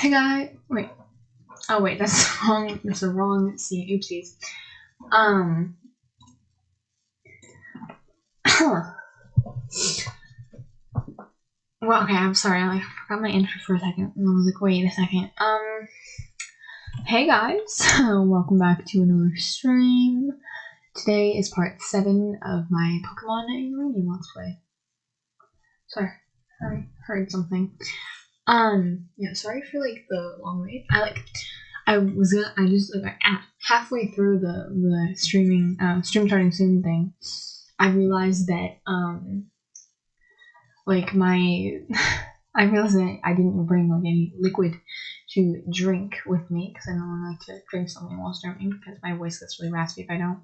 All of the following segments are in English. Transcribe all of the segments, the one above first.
Hey guy, wait. Oh wait, that's wrong. That's the wrong scene. Oopsies. Um. well, okay. I'm sorry. I like, forgot my intro for a second, I was like, wait a second. Um. Hey guys, welcome back to another stream. Today is part seven of my Pokemon Uranium Let's Play. Sorry, I heard something. Um, yeah, sorry for like the long wait. I like, I was gonna, I just like halfway through the the streaming, uh, stream starting soon thing, I realized that um, like my, I realized that I didn't bring like any liquid to drink with me because I normally like to drink something while streaming because my voice gets really raspy if I don't.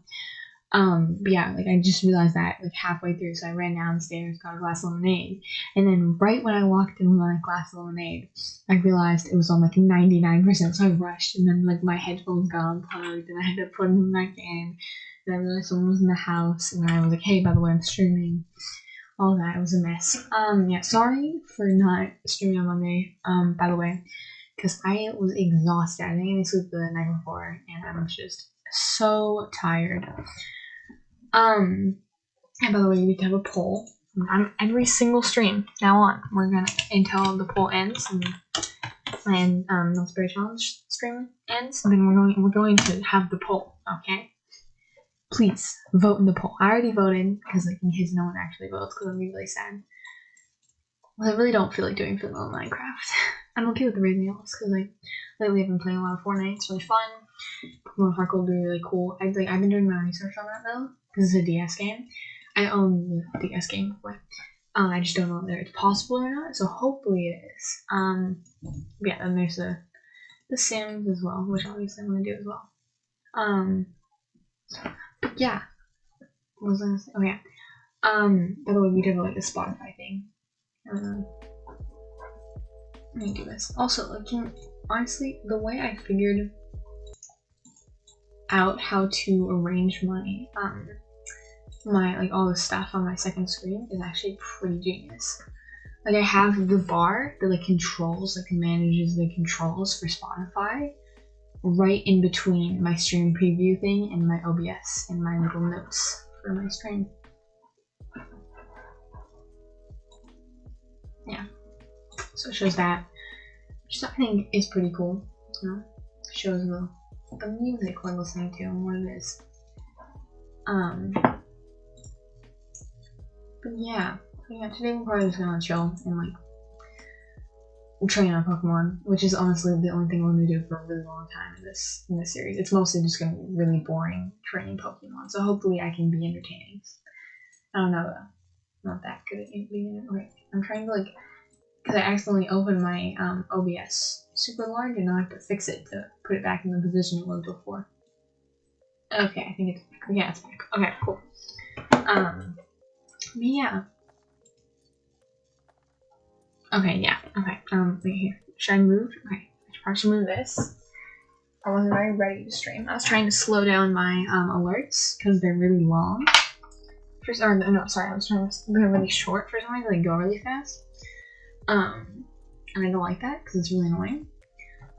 Um, but yeah, like I just realized that like halfway through, so I ran downstairs, got a glass of lemonade, and then right when I walked in with my glass of lemonade, I realized it was on like 99%, so I rushed, and then like my headphones got unplugged, and I had to put them back in, and I realized someone was in the house, and I was like, hey, by the way, I'm streaming. All that, it was a mess. Um, yeah, sorry for not streaming on Monday, um, by the way, because I was exhausted. I I slept the night before, and I was just so tired. Um, and by the way, we need to have a poll on every single stream now on. We're gonna until the poll ends and and um the spirit challenge stream ends. Then we're going we're going to have the poll. Okay. Please vote in the poll. I already voted because like in case no one actually votes because I'm really sad. Well, I really don't feel like doing vanilla Minecraft. I'm okay with the everything else because like lately I've been playing a lot of Fortnite. It's really fun. Pokemon Heart Gold be really cool. I like I've been doing my research on that though because is a DS game. I own the DS game before. Um, I just don't know whether it's possible or not. So hopefully it is. Um, yeah. and there's the the Sims as well, which obviously I'm going to do as well. Um, but yeah. What was I gonna say? Oh yeah. Um, by the way, we did like a Spotify thing. Um, let me do this. Also, like, honestly, the way I figured out how to arrange my um my like all the stuff on my second screen is actually pretty genius. Like I have the bar that like controls like manages the controls for Spotify right in between my stream preview thing and my OBS and my little notes for my stream. Yeah. So it shows that. Which I think is pretty cool. You know? Shows the the music we're listening to and what it is. Um, yeah, yeah. Today we're probably just gonna chill and like train on Pokemon, which is honestly the only thing I'm gonna do for a really long time in this in this series. It's mostly just gonna be really boring training Pokemon, so hopefully I can be entertaining. I don't know though. Not that good at being okay. I'm trying to like because I accidentally opened my um, OBS super large and now I have to fix it to put it back in the position it was before. Okay, I think it's. Yeah, it's back. Okay, cool. Um, yeah. Okay, yeah. Okay, um, here. Should I move? Okay, I should probably move this. I wasn't very ready to stream. I was trying to slow down my um, alerts because they're really long. First, or no, sorry, I was trying to. They're really short for some reason. They go really fast. Um, and I don't like that because it's really annoying.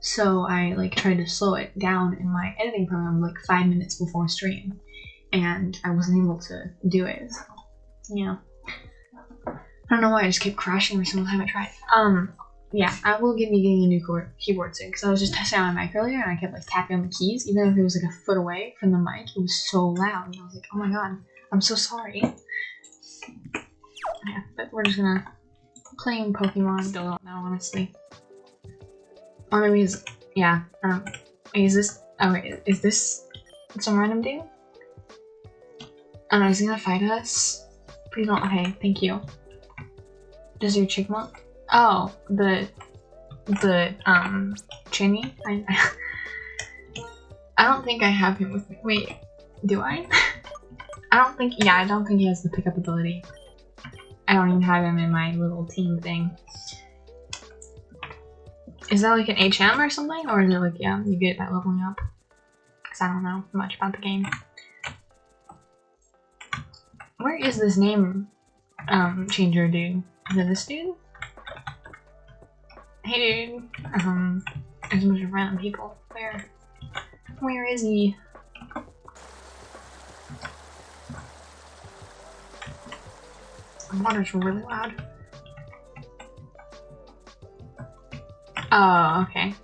So I like tried to slow it down in my editing program like five minutes before stream, and I wasn't able to do it. So, yeah. I don't know why I just kept crashing every single time I tried. Um, yeah, I will give you getting a new keyboard soon because I was just testing out my mic earlier and I kept like tapping on the keys, even if it was like a foot away from the mic. It was so loud, and I was like, oh my god, I'm so sorry. Yeah, but we're just gonna playing Pokemon, don't know honestly. Or maybe is yeah. Um, is this? Oh wait, is this some random dude? Oh no, he's gonna fight us. Please don't. Okay, thank you. Does your Chyinmunk? Oh, the the um Chinny. I I don't think I have him with me. Wait, do I? I don't think. Yeah, I don't think he has the pickup ability. I don't even have him in my little team thing. Is that like an HM or something? Or is it like, yeah, you get that leveling up? Because I don't know much about the game. Where is this name um, changer dude? Is it this dude? Hey dude. Um, there's a bunch of random people. Where? Where is he? The water's really loud. Oh, okay.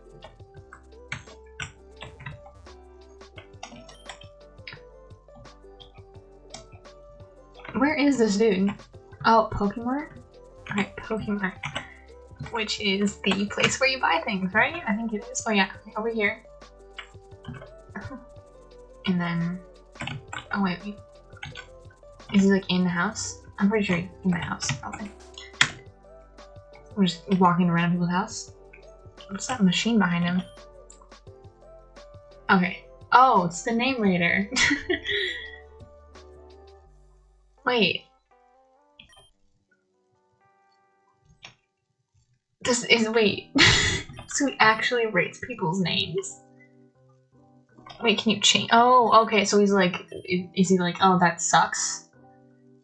Where is this dude? Oh, Pokemon? Alright, Pokemon. Which is the place where you buy things, right? I think it is. Oh yeah, over here. And then... Oh wait, wait. Is he like in the house? I'm pretty sure he's in the house, probably. We're just walking around people's house. What's that machine behind him? Okay. Oh, it's the name rater. Wait. This is wait. so he actually rates people's names. Wait, can you change? Oh, okay. So he's like, is he like, oh, that sucks,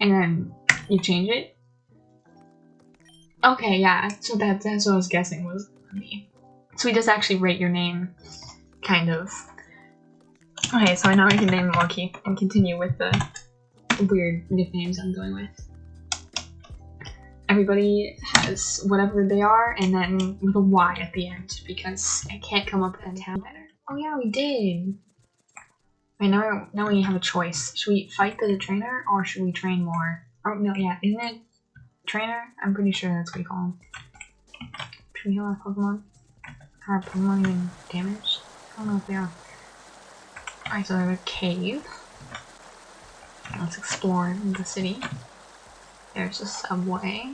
and then you change it? Okay, yeah. So that that's what I was guessing was me. So he does actually rate your name, kind of. Okay, so I know I can name Monkey and continue with the weird nicknames I'm going with. Everybody has whatever they are, and then with a Y at the end, because I can't come up with a town better. Oh yeah, we did! Wait, now, now we have a choice. Should we fight the trainer, or should we train more? Oh, no, yeah, isn't it trainer? I'm pretty sure that's what we call him. Should we heal our Pokemon? Are Pokemon even damaged? I don't know if they are. Alright, so there's a cave. Let's explore the city. There's a subway.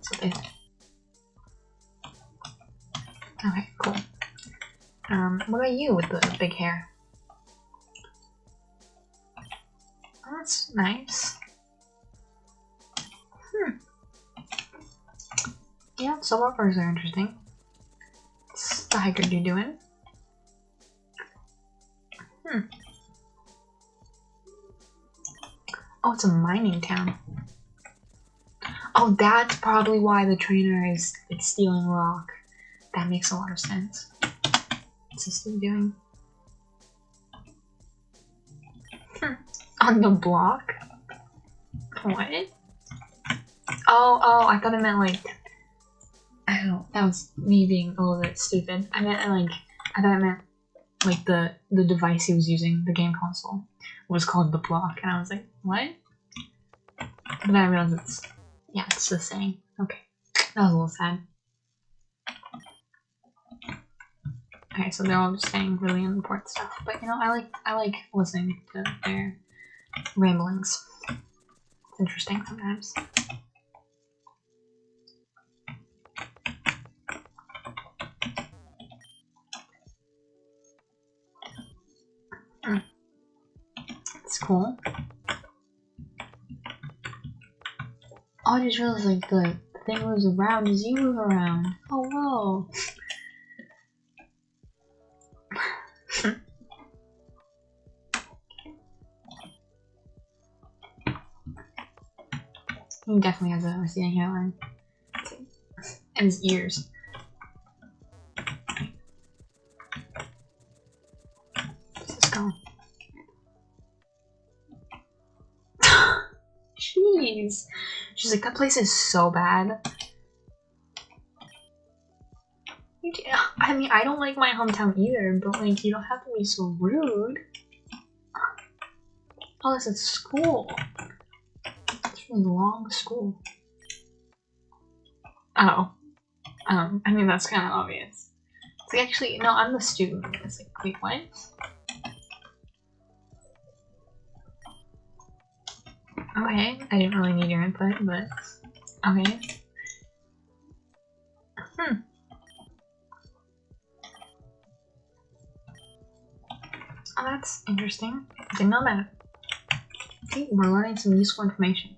So they... Okay, cool. Um, what about you with the big hair? Oh, that's nice. Hmm. Yeah, birds are interesting. What's the hiker dude doing? Hmm. Oh, it's a mining town. Oh, that's probably why the trainer is it's Stealth Rock. That makes a lot of sense. What's this thing doing? Hmm. On the block? What? Oh, oh, I thought it meant like... I don't that was me being a little bit stupid. I meant like, I thought it meant like the, the device he was using, the game console, was called the block. And I was like, what? But I realized it's, yeah, it's the same. Okay, that was a little sad. Okay, so they're all just saying really important stuff, but you know, I like I like listening to their ramblings. It's interesting sometimes. It's cool. I just realized like the thing moves around as you move around. Oh whoa. he definitely has a receding hairline. And his ears. She's like, that place is so bad. I mean, I don't like my hometown either, but like, you don't have to be so rude. Oh, this is school. It's a long school. Oh. Um, I mean, that's kind of obvious. It's like, actually, no, I'm the student. It's like, wait, what? Okay, I didn't really need your input, but okay. Hmm. Oh, that's interesting. Didn't know that. See, we're learning some useful information.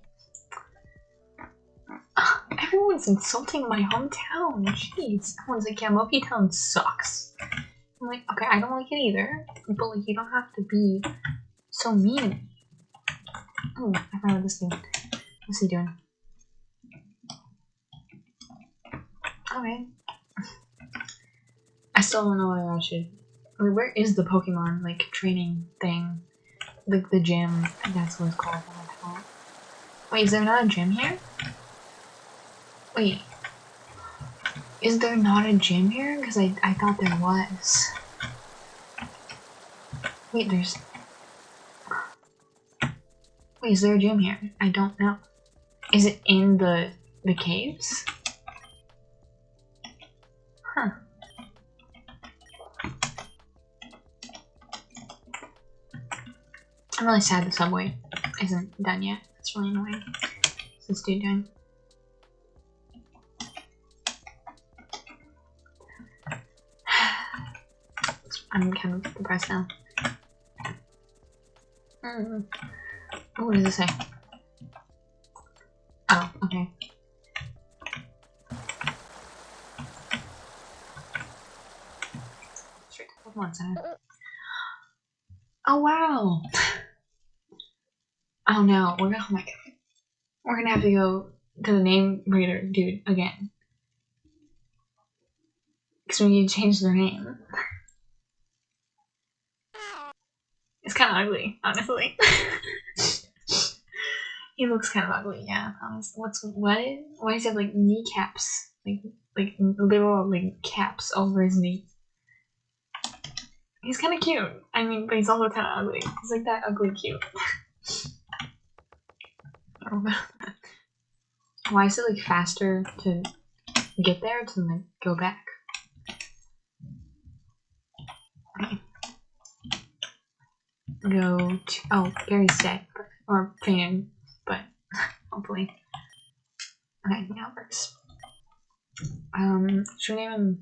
Everyone's insulting my hometown. Jeez. Everyone's like, yeah, Moki Town sucks. I'm like, okay, I don't like it either. But like, you don't have to be so mean I found this dude. What's he doing? Okay. I still don't know whether I should. Wait, where is the Pokemon like training thing? Like the gym. That's what it's called. Wait, is there not a gym here? Wait. Is there not a gym here? Because I, I thought there was. Wait, there's... Wait, is there a gym here? I don't know. Is it in the the caves? Huh. I'm really sad the subway isn't done yet. It's really annoying. What's this dude doing? I'm kind of depressed now. Mm. Oh, what does it say? Oh, okay. Straight to Pokemon Center. Oh wow! oh no, we're gonna oh my god. We're gonna have to go to the name reader dude again. Because we need to change their name. It's kind of ugly, honestly. he looks kind of ugly, yeah. what's what? Why does he have like kneecaps, like like literal like caps over his knee. He's kind of cute. I mean, but he's also kind of ugly. He's like that ugly cute. Why is it like faster to get there to like go back? Go to oh Gary's dead or fan, hopefully. Okay, now it works. Um, should we name him?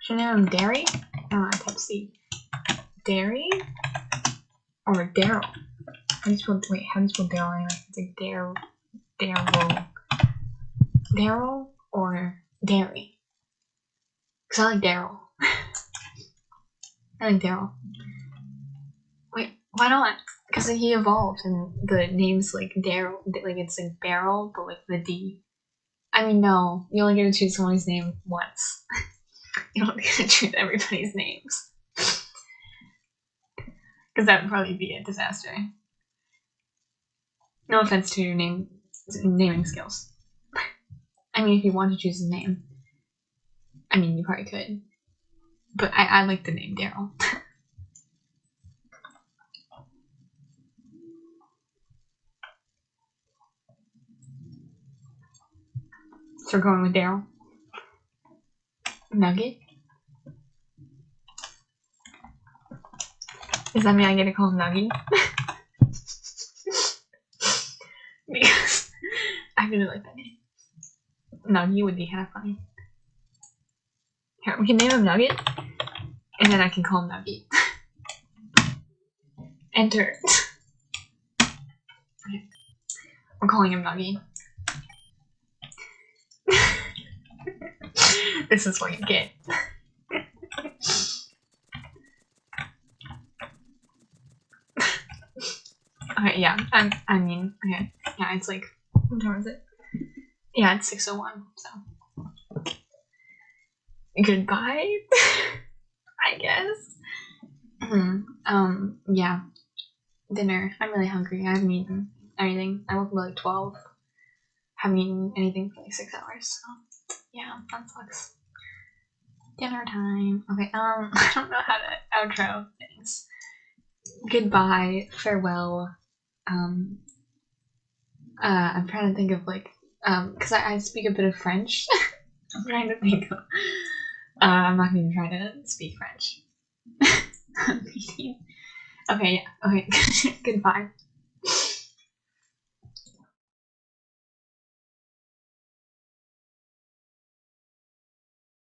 should we name him Derry? Uh, type C. Derry or Daryl? How do you spell wait? How do you spell Daryl? Anyway? It's like Daryl, Daryl, Daryl or Derry. Cause I like Daryl. I like Daryl. Why not? Because he evolved and the name's like Daryl, like it's like Barrel, but like the D. I mean, no, you only get to choose someone's name once. you don't get to choose everybody's names. Because that would probably be a disaster. No offense to your name naming skills. I mean, if you want to choose a name, I mean, you probably could. But I, I like the name Daryl. So we're going with Daryl. Nugget? Does that mean I get to call him Nuggy? because I really like that name. Nuggy would be kind of funny. Here, we can name him Nugget, and then I can call him Nugget. Enter. okay. I'm calling him Nugget. This is what you get. okay, yeah, I'm, I mean, okay, yeah, it's like, what time is it? Yeah, it's 6.01, so goodbye, I guess. Hmm. um, yeah. Dinner. I'm really hungry. I haven't eaten anything. I woke up like 12. Haven't eaten anything for like six hours. So, yeah, that sucks. Dinner time. Okay, um, I don't know how to outro things. Goodbye, farewell. Um, uh, I'm trying to think of like, um, because I, I speak a bit of French. I'm trying to think of uh, I'm not going to try to speak French. okay, yeah, okay, goodbye.